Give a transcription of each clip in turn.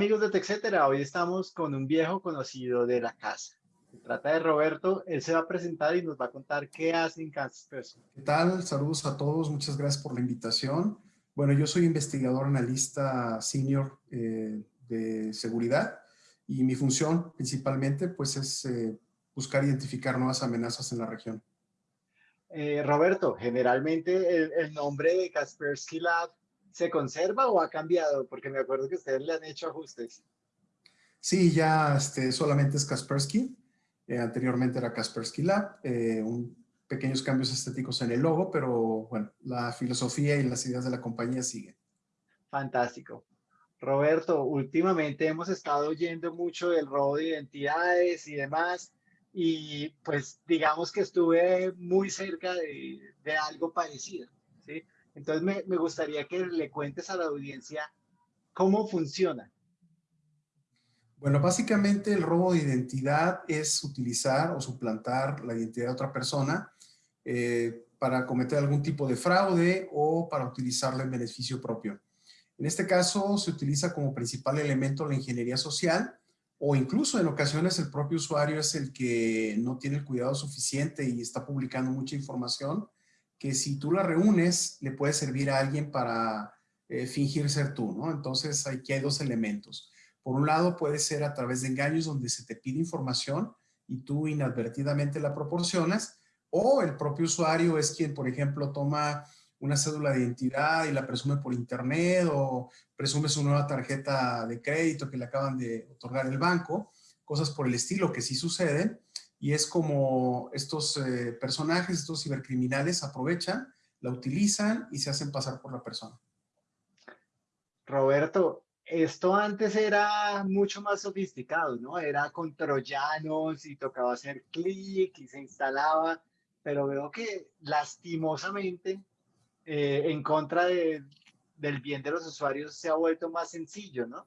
Amigos de TechCetera, hoy estamos con un viejo conocido de la casa. Se trata de Roberto, él se va a presentar y nos va a contar qué hace en Kaspersky. ¿Qué tal? Saludos a todos, muchas gracias por la invitación. Bueno, yo soy investigador analista senior eh, de seguridad y mi función principalmente pues es eh, buscar identificar nuevas amenazas en la región. Eh, Roberto, generalmente el, nombre de Kaspersky Lab se conserva o ha cambiado? Porque me acuerdo que ustedes le han hecho ajustes. Sí, ya este, solamente es Kaspersky. Eh, anteriormente era Kaspersky Lab. un, pequeños cambios estéticos en el logo, pero bueno, la filosofía y las ideas de la compañía siguen. Fantástico. Roberto, últimamente hemos estado oyendo mucho del robo de identidades y demás, y pues digamos que estuve muy cerca de, algo parecido. Entonces me, gustaría que le cuentes a la audiencia cómo funciona. Bueno, básicamente el robo de identidad es utilizar o suplantar la identidad de otra persona eh, para cometer algún tipo de fraude o para utilizarla en beneficio propio. En este caso se utiliza como principal elemento la ingeniería social o incluso en ocasiones el propio usuario es el que no tiene el cuidado suficiente y está publicando mucha información que si tú la reúnes le puede servir a alguien para eh, fingir ser tú, ¿no? Entonces aquí hay dos elementos. Por un lado puede ser a través de engaños donde se te pide información y tú inadvertidamente la proporcionas o el propio usuario es quien, por ejemplo, toma una cédula de identidad y la presume por internet o presume su nueva tarjeta de crédito que le acaban de otorgar el banco, cosas por el estilo que sí suceden y es como estos eh, personajes, estos cibercriminales aprovechan, la utilizan y se hacen pasar por la persona. Roberto, esto antes era mucho más sofisticado, ¿no? Era con troyanos y tocaba hacer clic y se instalaba, pero veo que lastimosamente eh, en contra de, del bien de los usuarios se ha vuelto más sencillo, ¿no?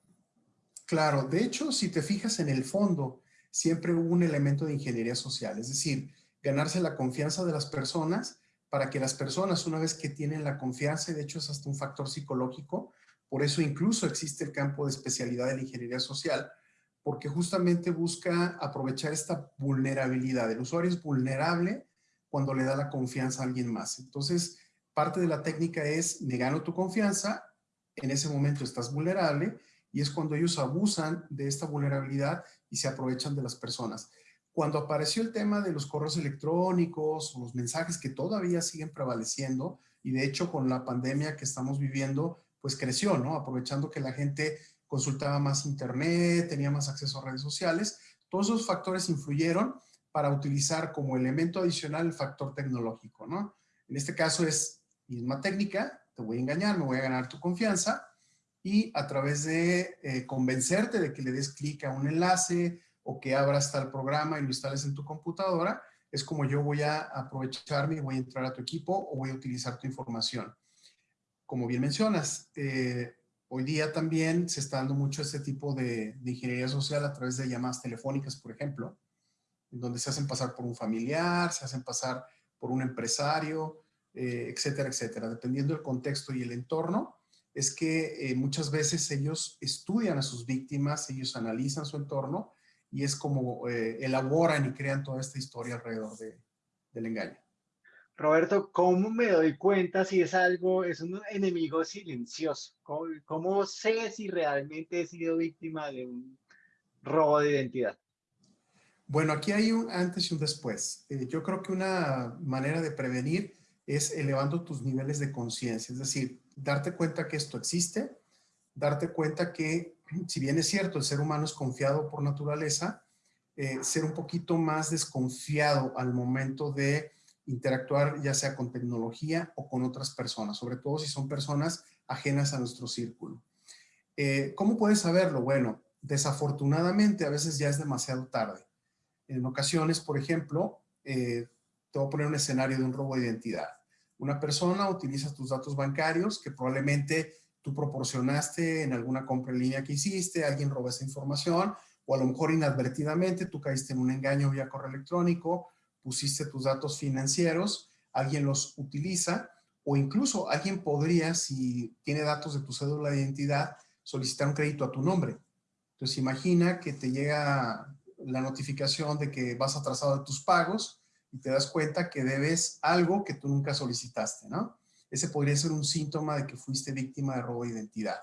Claro, de hecho, si te fijas en el fondo, siempre hubo un elemento de ingeniería social, es decir, ganarse la confianza de las personas para que las personas, una vez que tienen la confianza, de hecho es hasta un factor psicológico, por eso incluso existe el campo de especialidad de la ingeniería social, porque justamente busca aprovechar esta vulnerabilidad. El usuario es vulnerable cuando le da la confianza a alguien más. Entonces, parte de la técnica es, me gano tu confianza, en ese momento estás vulnerable y es cuando ellos abusan de esta vulnerabilidad y se aprovechan de las personas. Cuando apareció el tema de los correos electrónicos los mensajes que todavía siguen prevaleciendo y de hecho con la pandemia que estamos viviendo, pues creció, ¿no? Aprovechando que la gente consultaba más internet, tenía más acceso a redes sociales, todos esos factores influyeron para utilizar como elemento adicional el factor tecnológico, ¿no? En este caso es misma técnica, te voy a engañar, me voy a ganar tu confianza y a través de eh, convencerte de que le des clic a un enlace o que abras tal programa y lo instales en tu computadora, es como yo voy a aprovecharme y voy a entrar a tu equipo o voy a utilizar tu información. Como bien mencionas, eh, hoy día también se está dando mucho este tipo de, ingeniería social a través de llamadas telefónicas, por ejemplo, en donde se hacen pasar por un familiar, se hacen pasar por un empresario, eh, etcétera, etcétera. Dependiendo del contexto y el entorno, es que eh, muchas veces ellos estudian a sus víctimas, ellos analizan su entorno y es como eh, elaboran y crean toda esta historia alrededor del engaño. Roberto, ¿cómo me doy cuenta si es algo, es un enemigo silencioso? ¿Cómo, cómo sé si realmente he sido víctima de un robo de identidad? Bueno, aquí hay un antes y un después. yo creo que una manera de prevenir es elevando tus niveles de conciencia, es decir, darte cuenta que esto existe, darte cuenta que, si bien es cierto, el ser humano es confiado por naturaleza, eh, ser un poquito más desconfiado al momento de interactuar ya sea con tecnología o con otras personas, sobre todo si son personas ajenas a nuestro círculo. Eh, ¿Cómo puedes saberlo? Bueno, desafortunadamente a veces ya es demasiado tarde. En ocasiones, por ejemplo, eh, te voy a poner un escenario de un robo de identidad. Una persona utiliza tus datos bancarios que probablemente tú proporcionaste en alguna compra en línea que hiciste, alguien roba esa información, o a lo mejor inadvertidamente tú caíste en un engaño vía correo electrónico, pusiste tus datos financieros, alguien los utiliza, o incluso alguien podría, si tiene datos de tu cédula de identidad, solicitar un crédito a tu nombre. Entonces imagina que te llega la notificación de que vas atrasado de tus pagos y te das cuenta que debes algo que tú nunca solicitaste, ¿no? Ese podría ser un síntoma de que fuiste víctima de robo de identidad.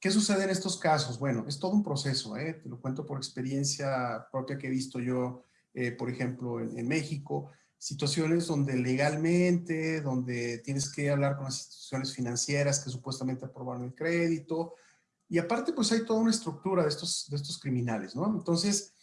¿Qué sucede en estos casos? Bueno, es todo un proceso, ¿eh? te lo cuento por experiencia propia que he visto yo, eh, por ejemplo, en, México, situaciones donde legalmente, donde tienes que hablar con las instituciones financieras que supuestamente aprobaron el crédito, y aparte pues hay toda una estructura de estos, de estos criminales, ¿no? Entonces,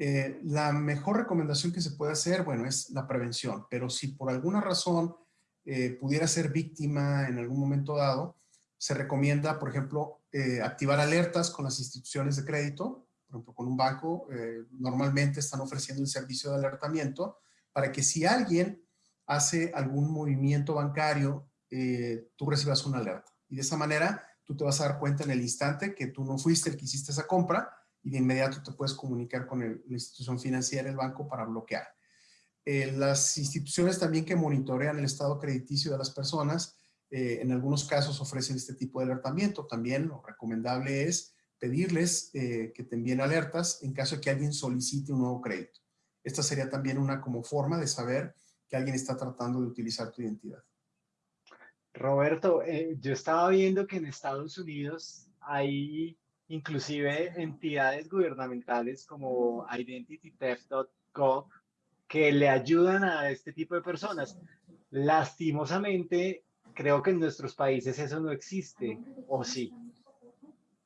eh, la mejor recomendación que se puede hacer, bueno, es la prevención, pero si por alguna razón eh, pudiera ser víctima en algún momento dado, se recomienda, por ejemplo, eh, activar alertas con las instituciones de crédito, por ejemplo, con un banco, normalmente están ofreciendo el servicio de alertamiento para que si alguien hace algún movimiento bancario, tú recibas una alerta. Y de esa manera, tú te vas a dar cuenta en el instante que tú no fuiste el que hiciste esa compra y de inmediato te puedes comunicar con la institución financiera, el banco, para bloquear. Eh, las instituciones también que monitorean el estado crediticio de las personas, eh, en algunos casos ofrecen este tipo de alertamiento. También lo recomendable es pedirles eh, que te envíen alertas en caso de que alguien solicite un nuevo crédito. Esta sería también una como forma de saber que alguien está tratando de utilizar tu identidad. Roberto, yo estaba viendo que en Estados Unidos hay inclusive entidades gubernamentales como identitytheft.gov que le ayudan a este tipo de personas. Lastimosamente, creo que en nuestros países eso no existe, ¿o sí?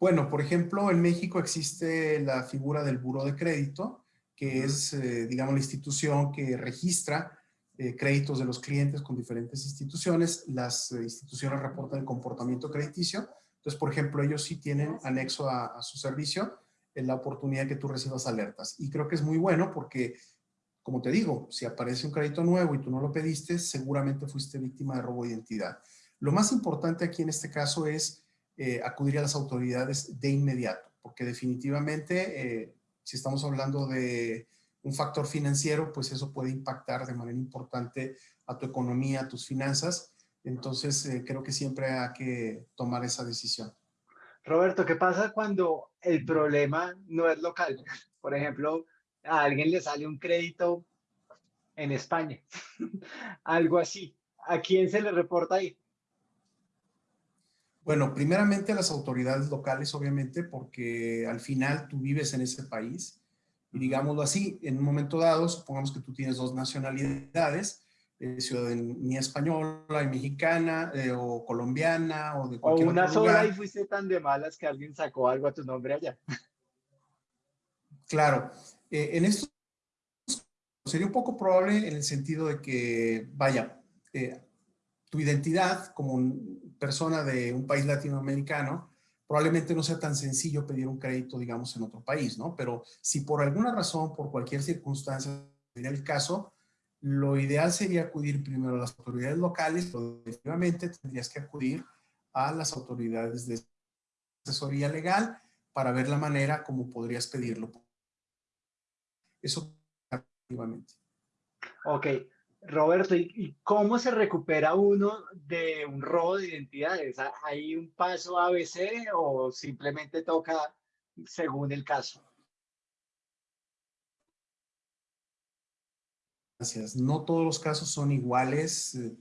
Bueno, por ejemplo, en México existe la figura del buro de crédito, que es, eh, digamos, la institución que registra eh, créditos de los clientes con diferentes instituciones. Las eh, instituciones reportan el comportamiento crediticio entonces, por ejemplo, ellos sí tienen anexo a, su servicio en la oportunidad que tú recibas alertas. Y creo que es muy bueno porque, como te digo, si aparece un crédito nuevo y tú no lo pediste, seguramente fuiste víctima de robo de identidad. Lo más importante aquí en este caso es eh, acudir a las autoridades de inmediato, porque definitivamente, eh, si estamos hablando de un factor financiero, pues eso puede impactar de manera importante a tu economía, a tus finanzas, entonces, eh, creo que siempre hay que tomar esa decisión. Roberto, ¿qué pasa cuando el problema no es local? Por ejemplo, a alguien le sale un crédito en España, algo así. ¿A quién se le reporta ahí? Bueno, primeramente a las autoridades locales, obviamente, porque al final tú vives en ese país. Y digámoslo así, en un momento dado, supongamos que tú tienes dos nacionalidades, eh, ciudadanía española y mexicana eh, o colombiana o de cualquier O una sola y fuiste tan de malas que alguien sacó algo a tu nombre allá. Claro. Eh, en esto sería un poco probable en el sentido de que, vaya, tu identidad como persona de un país latinoamericano probablemente no sea tan sencillo pedir un crédito, digamos, en otro país, ¿no? Pero si por alguna razón, por cualquier circunstancia, en el caso, lo ideal sería acudir primero a las autoridades locales, pero definitivamente tendrías que acudir a las autoridades de asesoría legal para ver la manera como podrías pedirlo. Eso activamente. Ok. Roberto, ¿y cómo se recupera uno de un robo de identidades? ¿Hay un paso ABC o simplemente toca según el caso? No todos los casos son iguales. Eh,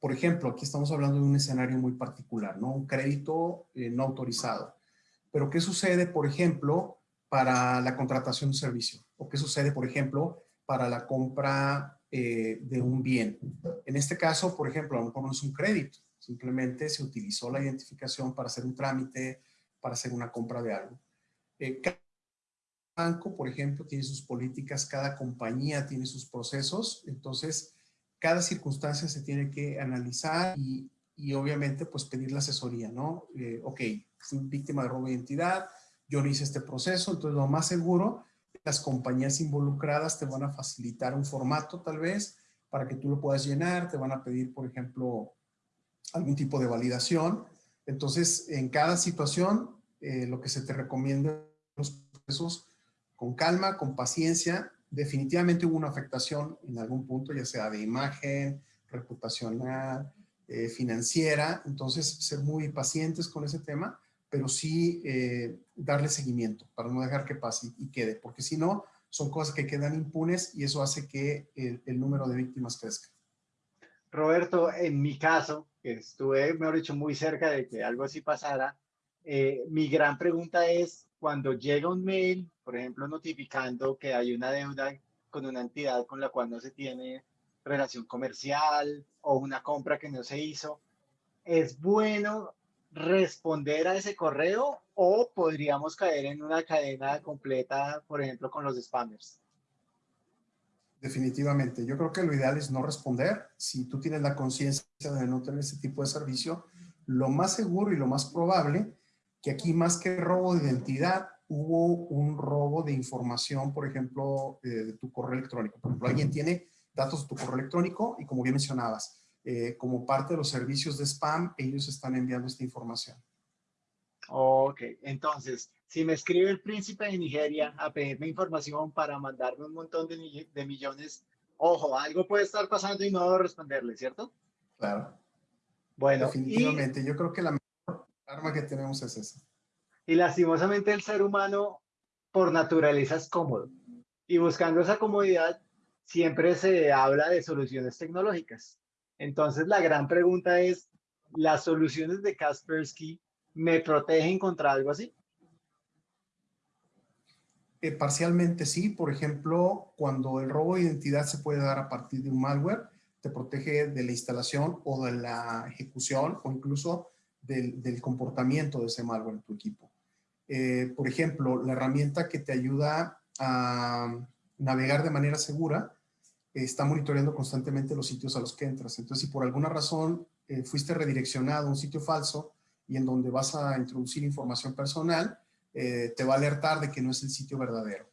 por ejemplo, aquí estamos hablando de un escenario muy particular, ¿no? Un crédito eh, no autorizado. Pero ¿qué sucede, por ejemplo, para la contratación de un servicio? ¿O qué sucede, por ejemplo, para la compra eh, de un bien? En este caso, por ejemplo, a lo mejor no es un crédito. Simplemente se utilizó la identificación para hacer un trámite, para hacer una compra de algo banco, por ejemplo, tiene sus políticas, cada compañía tiene sus procesos, entonces cada circunstancia se tiene que analizar y, obviamente pues pedir la asesoría, ¿no? Eh, ok, fui víctima de robo de identidad, yo no hice este proceso, entonces lo más seguro, las compañías involucradas te van a facilitar un formato tal vez para que tú lo puedas llenar, te van a pedir, por ejemplo, algún tipo de validación. Entonces, en cada situación, eh, lo que se te recomienda los procesos con calma, con paciencia. Definitivamente hubo una afectación en algún punto, ya sea de imagen, reputacional, eh, financiera. Entonces, ser muy pacientes con ese tema pero sí eh, darle seguimiento para no dejar que pase y, quede, porque si no, son cosas que quedan impunes y eso hace que el, el número de víctimas crezca. Roberto, en mi caso, que estuve, mejor dicho, muy cerca de que algo así pasara, eh, mi gran pregunta es, cuando llega un mail, por ejemplo, notificando que hay una deuda con una entidad con la cual no se tiene relación comercial o una compra que no se hizo, ¿es bueno responder a ese correo o podríamos caer en una cadena completa, por ejemplo, con los spammers? Definitivamente. Yo creo que lo ideal es no responder. Si tú tienes la conciencia de no tener ese tipo de servicio, lo más seguro y lo más probable que aquí más que robo de identidad, hubo un robo de información, por ejemplo, eh, de tu correo electrónico. Por ejemplo, alguien tiene datos de tu correo electrónico y como bien mencionabas, eh, como parte de los servicios de spam, ellos están enviando esta información. Ok, entonces, si me escribe el príncipe de Nigeria a pedirme información para mandarme un montón de, de millones, ojo, algo puede estar pasando y no debo responderle, ¿cierto? Claro. Bueno, definitivamente. Yo creo que la arma que tenemos es esa. Y lastimosamente el ser humano por naturaleza es cómodo. Y buscando esa comodidad, siempre se habla de soluciones tecnológicas. Entonces la gran pregunta es, ¿las soluciones de Kaspersky me protegen contra algo así? Eh, parcialmente sí. Por ejemplo, cuando el robo de identidad se puede dar a partir de un malware, te protege de la instalación o de la ejecución o incluso del, comportamiento de ese malware en tu equipo. Eh, por ejemplo, la herramienta que te ayuda a navegar de manera segura está monitoreando constantemente los sitios a los que entras. Entonces, si por alguna razón eh, fuiste redireccionado a un sitio falso, y en donde vas a introducir información personal, eh, te va a alertar de que no es el sitio verdadero.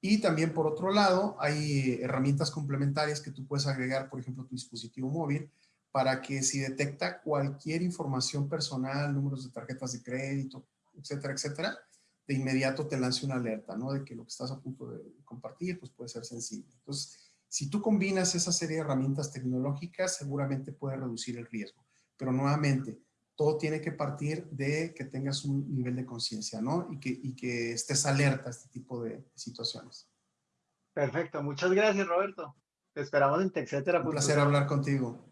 Y también por otro lado, hay herramientas complementarias que tú puedes agregar, por ejemplo, tu dispositivo móvil, para que si detecta cualquier información personal, números de tarjetas de crédito, etcétera, etcétera, de inmediato te lance una alerta, ¿no? De que lo que estás a punto de compartir, pues puede ser sensible. Entonces, si tú combinas esa serie de herramientas tecnológicas, seguramente puede reducir el riesgo. Pero nuevamente, todo tiene que partir de que tengas un nivel de conciencia, ¿no? Y que, y que estés alerta a este tipo de situaciones. Perfecto, muchas gracias Roberto. Te esperamos en TechCetera. Un placer hablar contigo.